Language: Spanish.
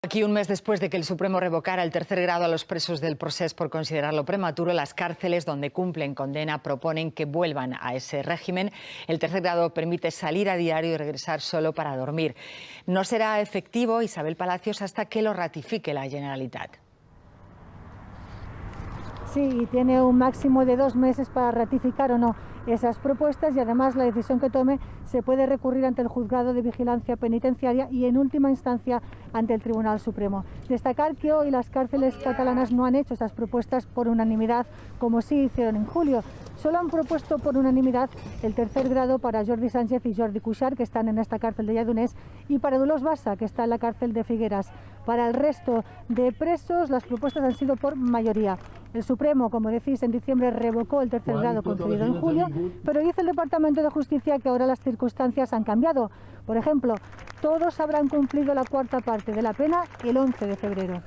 Aquí, un mes después de que el Supremo revocara el tercer grado a los presos del proceso por considerarlo prematuro, las cárceles donde cumplen condena proponen que vuelvan a ese régimen. El tercer grado permite salir a diario y regresar solo para dormir. No será efectivo, Isabel Palacios, hasta que lo ratifique la Generalitat. Sí, tiene un máximo de dos meses para ratificar o no esas propuestas y además la decisión que tome se puede recurrir ante el Juzgado de Vigilancia Penitenciaria y en última instancia ante el Tribunal Supremo. Destacar que hoy las cárceles catalanas no han hecho esas propuestas por unanimidad como sí hicieron en julio. Solo han propuesto por unanimidad el tercer grado para Jordi Sánchez y Jordi Cuixart, que están en esta cárcel de Lledoners, y para Dolors Bassa, que está en la cárcel de Figueras. Para el resto de presos, las propuestas han sido por mayoría. El Supremo, como decís, en diciembre revocó el tercer grado concedido en julio, pero dice el Departamento de Justicia que ahora las circunstancias han cambiado. Por ejemplo, todos habrán cumplido la cuarta parte de la pena el 11 de febrero.